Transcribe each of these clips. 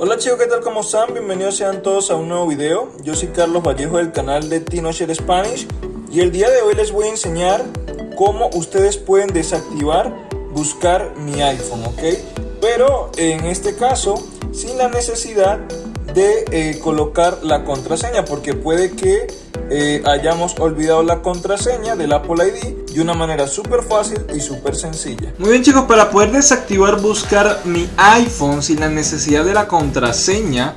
Hola chicos, ¿qué tal? ¿Cómo están? Bienvenidos sean todos a un nuevo video. Yo soy Carlos Vallejo del canal de TinoShare Spanish y el día de hoy les voy a enseñar cómo ustedes pueden desactivar buscar mi iPhone, ¿ok? Pero en este caso, sin la necesidad de eh, colocar la contraseña porque puede que eh, hayamos olvidado la contraseña del Apple ID de una manera súper fácil y súper sencilla. Muy bien chicos, para poder desactivar buscar mi iPhone sin la necesidad de la contraseña,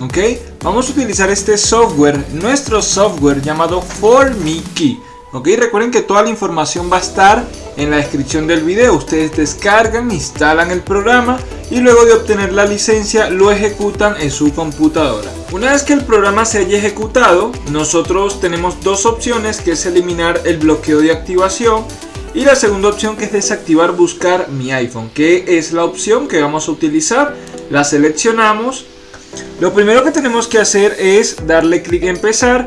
ok, vamos a utilizar este software, nuestro software llamado ForMiKey. Ok, recuerden que toda la información va a estar en la descripción del video. Ustedes descargan, instalan el programa y luego de obtener la licencia lo ejecutan en su computadora. Una vez que el programa se haya ejecutado, nosotros tenemos dos opciones que es eliminar el bloqueo de activación y la segunda opción que es desactivar buscar mi iPhone, que es la opción que vamos a utilizar. La seleccionamos. Lo primero que tenemos que hacer es darle clic en empezar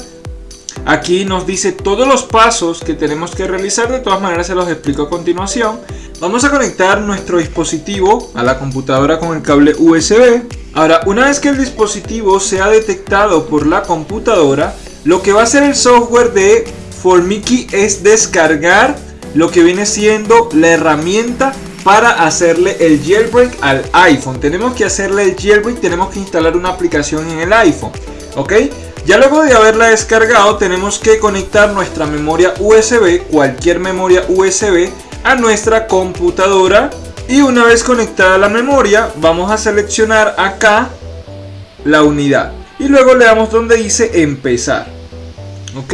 Aquí nos dice todos los pasos que tenemos que realizar, de todas maneras se los explico a continuación. Vamos a conectar nuestro dispositivo a la computadora con el cable USB. Ahora, una vez que el dispositivo sea detectado por la computadora, lo que va a hacer el software de Formiki es descargar lo que viene siendo la herramienta para hacerle el jailbreak al iPhone. Tenemos que hacerle el jailbreak, tenemos que instalar una aplicación en el iPhone. ¿Ok? Ya luego de haberla descargado tenemos que conectar nuestra memoria USB, cualquier memoria USB, a nuestra computadora. Y una vez conectada la memoria vamos a seleccionar acá la unidad. Y luego le damos donde dice empezar. ¿Ok?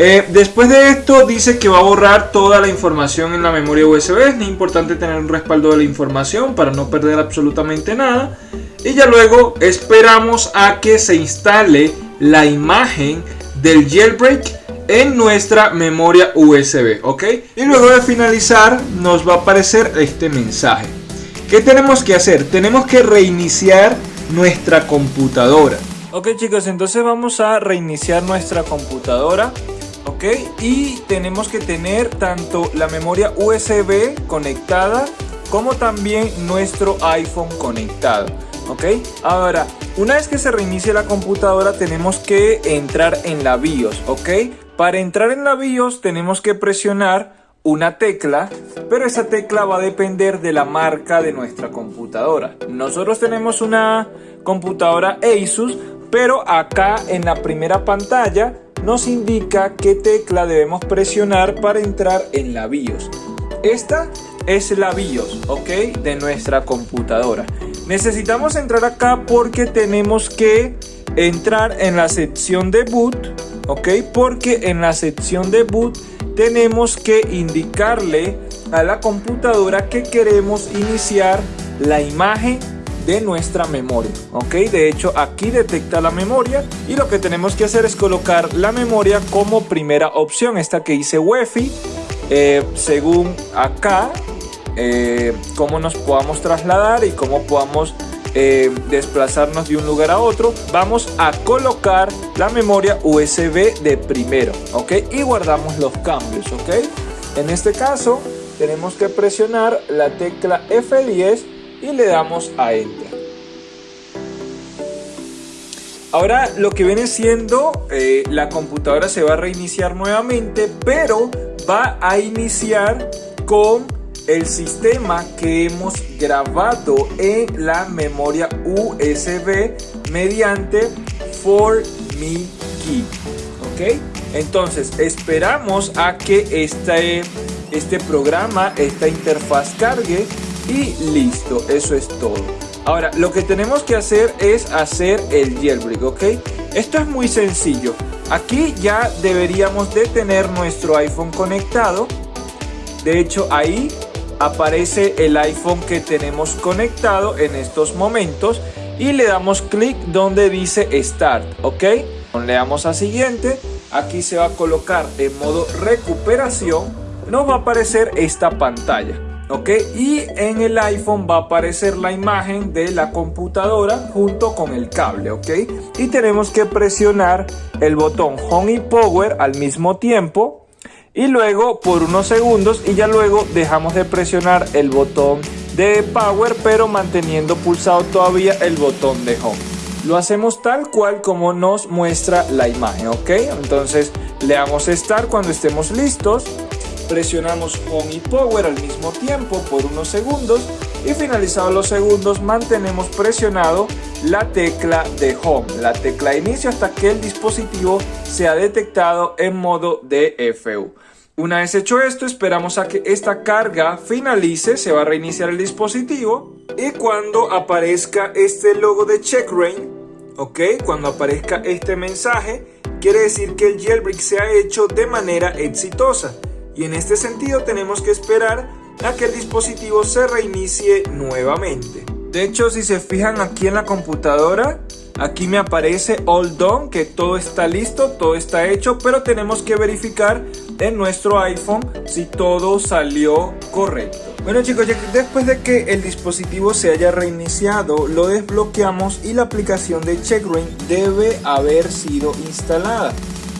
Eh, después de esto dice que va a borrar toda la información en la memoria USB. Es importante tener un respaldo de la información para no perder absolutamente nada. Y ya luego esperamos a que se instale la imagen del jailbreak en nuestra memoria USB, ¿ok? Y luego de finalizar nos va a aparecer este mensaje. ¿Qué tenemos que hacer? Tenemos que reiniciar nuestra computadora. Ok chicos, entonces vamos a reiniciar nuestra computadora. ¿ok? Y tenemos que tener tanto la memoria USB conectada como también nuestro iPhone conectado. ¿Ok? Ahora, una vez que se reinicie la computadora tenemos que entrar en la BIOS, ¿ok? Para entrar en la BIOS tenemos que presionar una tecla, pero esa tecla va a depender de la marca de nuestra computadora. Nosotros tenemos una computadora Asus, pero acá en la primera pantalla nos indica qué tecla debemos presionar para entrar en la BIOS. Esta es la BIOS, ¿ok? De nuestra computadora. Necesitamos entrar acá porque tenemos que entrar en la sección de boot, ¿ok? Porque en la sección de boot tenemos que indicarle a la computadora que queremos iniciar la imagen de nuestra memoria ok de hecho aquí detecta la memoria y lo que tenemos que hacer es colocar la memoria como primera opción esta que dice wifi eh, según acá eh, cómo nos podamos trasladar y cómo podamos eh, desplazarnos de un lugar a otro vamos a colocar la memoria USB de primero ok y guardamos los cambios ok en este caso tenemos que presionar la tecla F10 y le damos a enter. Ahora lo que viene siendo eh, la computadora se va a reiniciar nuevamente pero va a iniciar con el sistema que hemos grabado en la memoria USB mediante For Me Key. ¿Ok? Entonces esperamos a que este, este programa, esta interfaz cargue y listo, eso es todo. Ahora, lo que tenemos que hacer es hacer el jailbreak, ¿ok? Esto es muy sencillo. Aquí ya deberíamos de tener nuestro iPhone conectado. De hecho, ahí aparece el iPhone que tenemos conectado en estos momentos y le damos clic donde dice Start, ¿ok? Le damos a siguiente, aquí se va a colocar en modo recuperación, nos va a aparecer esta pantalla. ¿ok? Y en el iPhone va a aparecer la imagen de la computadora junto con el cable, ¿ok? Y tenemos que presionar el botón Home y Power al mismo tiempo y luego por unos segundos y ya luego dejamos de presionar el botón de power pero manteniendo pulsado todavía el botón de home. Lo hacemos tal cual como nos muestra la imagen, ¿ok? Entonces le damos start cuando estemos listos, presionamos home y power al mismo tiempo por unos segundos y finalizados los segundos mantenemos presionado la tecla de home, la tecla de inicio hasta que el dispositivo sea detectado en modo DFU. Una vez hecho esto, esperamos a que esta carga finalice, se va a reiniciar el dispositivo y cuando aparezca este logo de CheckRain, ok, cuando aparezca este mensaje, quiere decir que el jailbreak se ha hecho de manera exitosa y en este sentido tenemos que esperar a que el dispositivo se reinicie nuevamente. De hecho, si se fijan aquí en la computadora, Aquí me aparece all done, que todo está listo, todo está hecho, pero tenemos que verificar en nuestro iPhone si todo salió correcto. Bueno chicos, después de que el dispositivo se haya reiniciado, lo desbloqueamos y la aplicación de CheckRain debe haber sido instalada.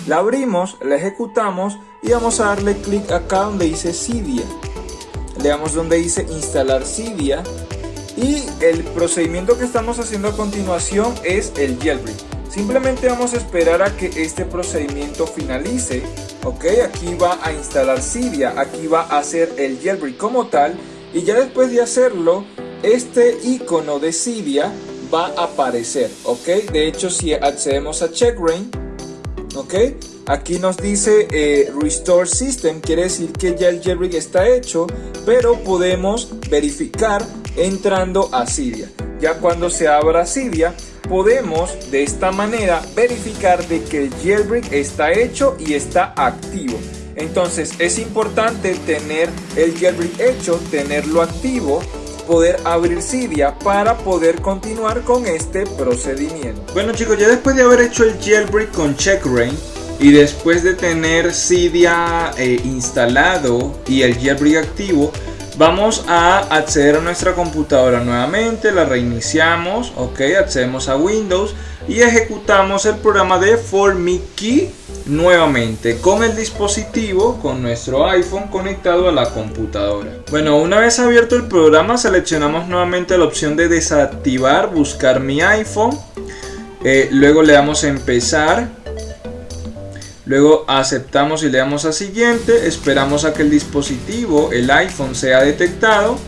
La abrimos, la ejecutamos y vamos a darle clic acá donde dice Cydia. Le damos donde dice instalar Cydia y el procedimiento que estamos haciendo a continuación es el jailbreak. Simplemente vamos a esperar a que este procedimiento finalice. Ok, aquí va a instalar Cydia, aquí va a hacer el jailbreak como tal. Y ya después de hacerlo, este icono de Cydia va a aparecer. Ok, de hecho si accedemos a CheckRain, ok, Aquí nos dice eh, Restore System, quiere decir que ya el jailbreak está hecho, pero podemos verificar entrando a Cydia. Ya cuando se abra Cydia, podemos de esta manera verificar de que el jailbreak está hecho y está activo. Entonces es importante tener el jailbreak hecho, tenerlo activo, poder abrir Cydia para poder continuar con este procedimiento. Bueno chicos, ya después de haber hecho el jailbreak con CheckRain y después de tener Cydia eh, instalado y el jailbreak activo, Vamos a acceder a nuestra computadora nuevamente, la reiniciamos, ok, accedemos a Windows y ejecutamos el programa de Key nuevamente con el dispositivo, con nuestro iPhone conectado a la computadora. Bueno, una vez abierto el programa seleccionamos nuevamente la opción de desactivar, buscar mi iPhone, eh, luego le damos a empezar Luego aceptamos y le damos a siguiente, esperamos a que el dispositivo, el iPhone, sea detectado.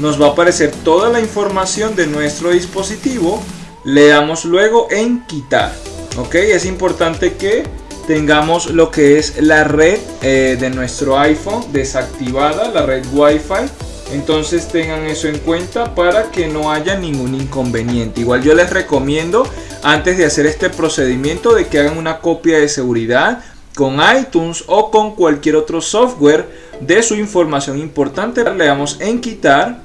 Nos va a aparecer toda la información de nuestro dispositivo. Le damos luego en quitar. ¿Ok? Es importante que tengamos lo que es la red eh, de nuestro iPhone desactivada, la red Wi-Fi. Entonces tengan eso en cuenta para que no haya ningún inconveniente. Igual yo les recomiendo antes de hacer este procedimiento de que hagan una copia de seguridad con iTunes o con cualquier otro software de su información importante. Le damos en quitar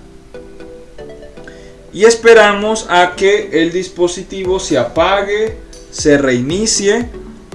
y esperamos a que el dispositivo se apague, se reinicie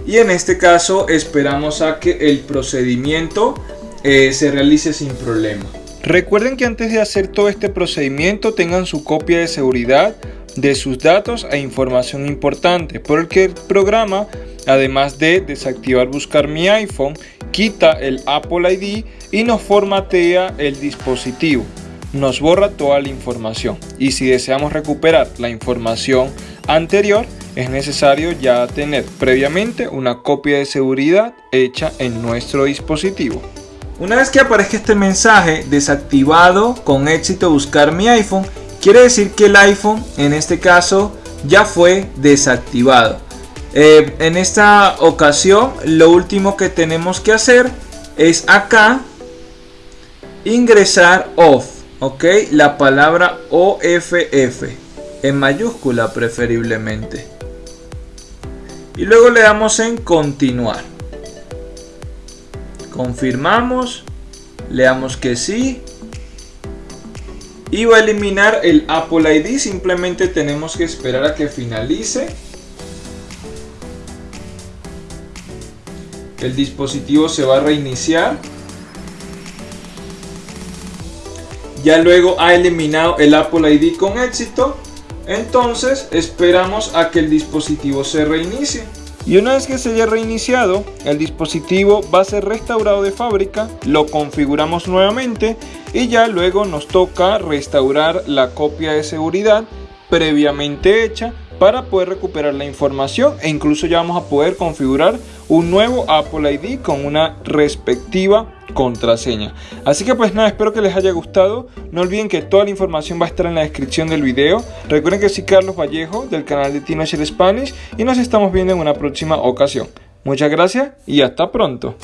y en este caso esperamos a que el procedimiento eh, se realice sin problema. Recuerden que antes de hacer todo este procedimiento tengan su copia de seguridad de sus datos e información importante, porque el programa, además de desactivar buscar mi iPhone, quita el Apple ID y nos formatea el dispositivo. Nos borra toda la información y si deseamos recuperar la información anterior, es necesario ya tener previamente una copia de seguridad hecha en nuestro dispositivo. Una vez que aparezca este mensaje desactivado con éxito buscar mi iPhone, Quiere decir que el iPhone en este caso ya fue desactivado. Eh, en esta ocasión lo último que tenemos que hacer es acá ingresar off. Ok, la palabra OFF en mayúscula preferiblemente. Y luego le damos en continuar. Confirmamos, le damos que sí y va a eliminar el Apple ID simplemente tenemos que esperar a que finalice el dispositivo se va a reiniciar ya luego ha eliminado el Apple ID con éxito entonces esperamos a que el dispositivo se reinicie Y una vez que se haya reiniciado, el dispositivo va a ser restaurado de fábrica, lo configuramos nuevamente y ya luego nos toca restaurar la copia de seguridad previamente hecha para poder recuperar la información e incluso ya vamos a poder configurar un nuevo Apple ID con una respectiva contraseña. Así que pues nada, espero que les haya gustado. No olviden que toda la información va a estar en la descripción del video. Recuerden que soy Carlos Vallejo del canal de Teenager Spanish y nos estamos viendo en una próxima ocasión. Muchas gracias y hasta pronto.